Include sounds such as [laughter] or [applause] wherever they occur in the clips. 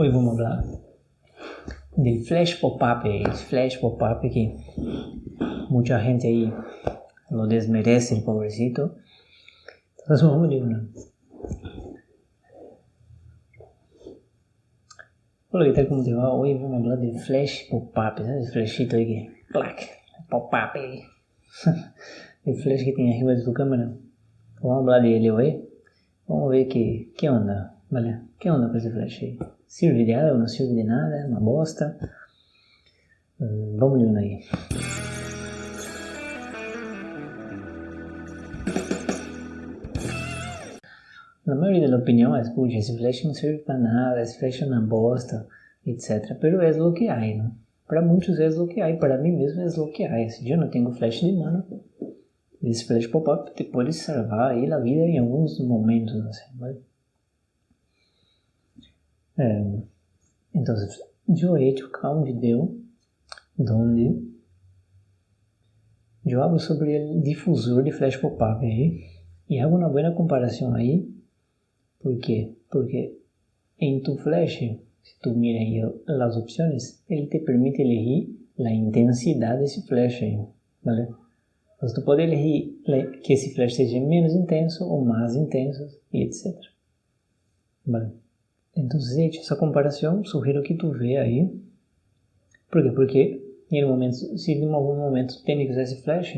Hoy vamos hablar del flash pop-up, el flash pop-up que mucha gente ahí lo desmerece, el pobrecito. Entonces vamos de una. Hola, ¿qué tal? ¿Cómo te va? Hoy vamos a hablar del flash pop-up, ¿sabes? El flashito que, clac, pop-up [laughs] flash que tem arriba de tu câmera. Vamos hablar dele hoy. Vamos ver que, que onda, ¿vale? Que onda com esse flash aí? Sirve de algo, não sirve de nada, é uma bosta? Hum, vamos de um aí. Na maioria da opinião é, esse flash não serve para nada, esse flash é uma bosta, etc. Pero é o que né? Para muitos é o que para mim mesmo é o que. Se eu não tenho flash de mano, esse flash pop-up te pode salvar aí a vida em alguns momentos, assim, ¿vale? É, então, eu he hecho acá um vídeo onde eu hablo sobre o difusor de flash pop-up e hago uma boa comparação aí. ¿Por quê? Porque em tu flash, se tu mira aí as opções, ele te permite elegir a intensidade desse flash aí, ¿vale? Então, tu pode elegir que esse flash seja menos intenso ou mais intenso e etc. ¿Vale? Então, gente, essa comparação, sugiro que tu vê aí. Por quê? Porque em momento, se em algum momento tem que usar esse flash,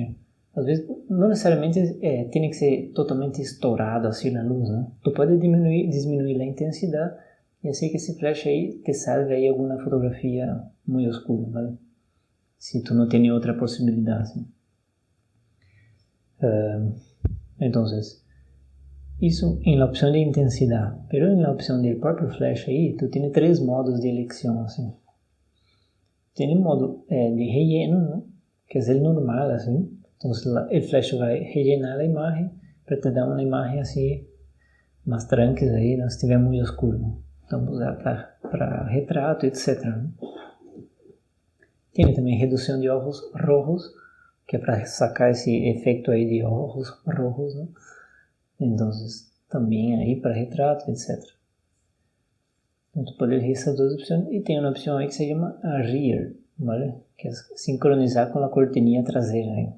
às vezes não necessariamente é, tem que ser totalmente estourado assim na luz, né? Tu pode diminuir, diminuir a intensidade e assim que esse flash aí te salve aí alguma fotografia muito escura. Se tu não tem outra possibilidade. Assim. Uh, então, isso em la opção de intensidade, pero em la opção do próprio flash aí, tu tem três modos de eleição, assim. Tem o modo é, de relleno, né? que é o normal, assim. Então, o flash vai rellenar a imagem para te dar uma imagem assim, mais tranquila aí, não estiver muito escuro. Né? Então, usar para retrato, etc. Né? Tem também redução de ojos rojos, que é para sacar esse efeito aí de ojos rojos, né? Entonces, também aí para retrato, etc. Então, tu pode elegir essas duas opções e tem uma opção aí que se chama rear, ¿vale? Que é sincronizar com a cortininha traseira aí.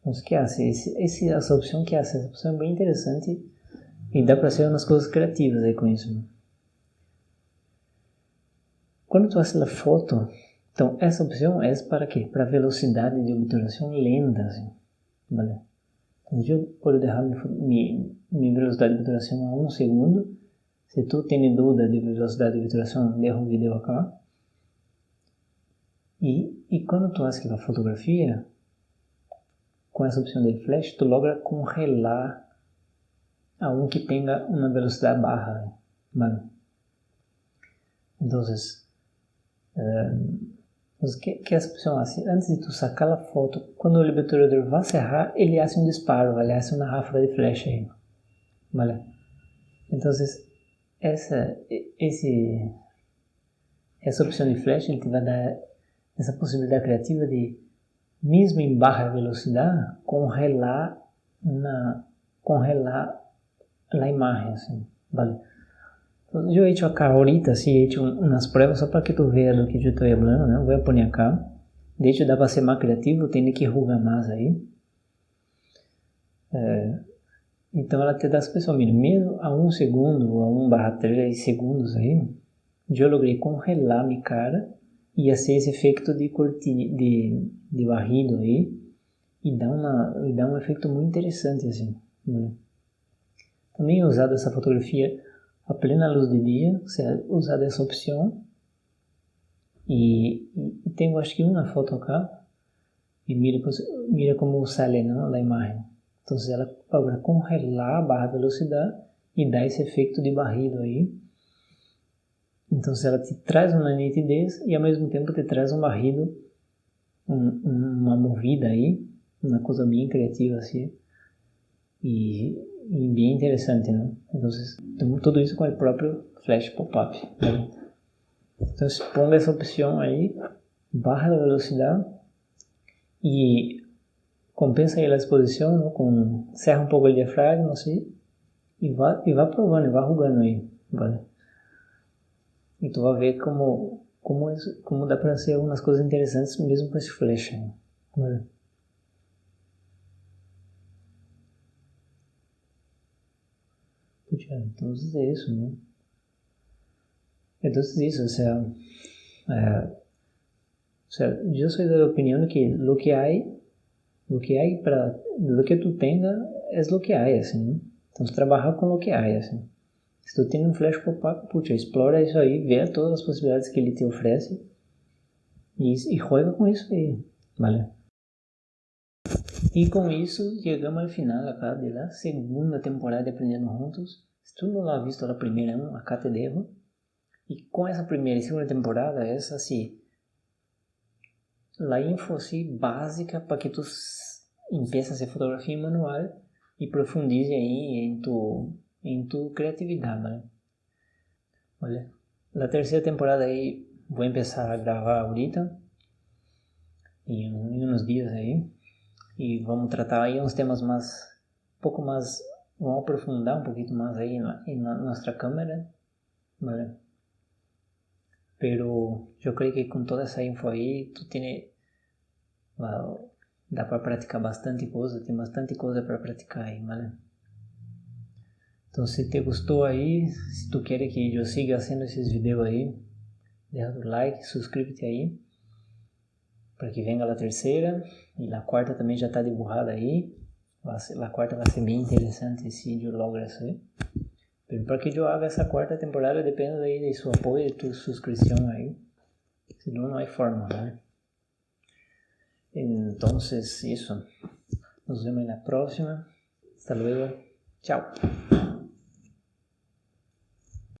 Então, o que hace? Esse, esse, essa opção que hace? Essa opção é bem interessante e dá para fazer umas coisas criativas aí com isso. Né? Quando tu faz a foto, então essa opção é para quê? Para velocidade de obturação lenta, assim, ¿vale? Eu posso deixar minha velocidade de obturação a um segundo. Se tu tem dúvida de velocidade de obturação, deixa o vídeo acá. E, e quando tu faz a fotografia, com essa opção de flash, tu logra congelar a um que tenha uma velocidade. Vale? Então, um, que, que essa opção assim, antes de tu sacar a foto, quando o obturador vai cerrar, ele faz um disparo, ele faz uma ráfaga de flecha aí, vale? Então, essa, esse, essa opção de flash ele te vai dar essa possibilidade criativa de, mesmo em baixa velocidade, congelar na congelar a imagem, assim, vale? Eu he hecho acá ahorita, sí, he hecho unas pruebas só para que tu veas do que eu estou falando, né? Vou pôr acá. De hecho, dá para ser mais criativo, tem que rugar mais aí. É, então, ela te dá pessoas, mesmo a um segundo, a um barra três segundos aí, eu logrei congelar minha cara e fazer esse efeito de cortina, de, de barrido aí, e dá, uma, dá um efeito muito interessante, assim. Também he usado essa fotografia a plena luz de dia, você usar essa opção. E, e tenho acho que uma foto acá, e mira, mira como sale não, a imagem. Então ela logra congelar a barra velocidade e dá esse efeito de barrido aí. Então ela te traz uma nitidez e ao mesmo tempo te traz um barrido, um, uma movida aí, uma coisa bem criativa assim. E bem interessante, né? Então, tudo isso com o próprio Flash Pop-up. Né? Então, ponga essa opção aí, barra a velocidade e compensa aí a exposição, né? com, serra um pouco o diafragma, assim, e vá, e vá provando, e vá arrugando aí, vale? E tu vai ver como, como, como dá para ser algumas coisas interessantes mesmo com esse flash. Vale. Entonces eso, ¿no? Entonces eso, o sea, eh, o sea, yo soy de la opinión que lo que hay, lo que hay para, lo que tú tengas es lo que hay, así, ¿no? Entonces trabaja con lo que hay, así. Se tu tem um flash pop-up, puxa, explora isso aí, vê todas as possibilidades que ele te oferece e, e com isso aí, vale? E com isso, chegamos ao final acá da segunda temporada de Aprendendo Juntos. Se tu não has visto a primeira, acá te dejo. E com essa primeira e segunda temporada, essa assim, a info assim, básica para que tu empeces a fotografia manual e profundize aí em tu, em tu criatividade, ¿vale? Olha, a terceira temporada aí vou começar a gravar ahorita, em, uns dias aí, e vamos tratar aí uns temas um pouco mais, vamos aprofundar um pouquinho mais aí na, nossa câmera, ¿vale? Pero yo creo que con toda esa info ahí, tú tienes, wow, da para praticar bastante coisa, tem bastante coisa para praticar aí, ¿vale? Então, se te gostou aí, se tu quer que eu siga fazendo esses vídeos aí, deixa o like, suscríbete aí, para que venga a terceira, e a quarta também já está dibujada aí, a quarta vai ser bem interessante se eu logo isso Pero para que eu haga essa quarta temporada depende de seu apoio, de tu suscrição aí, senão não há forma, né? Entonces, isso. Nos vemos na próxima. Hasta luego. Chao.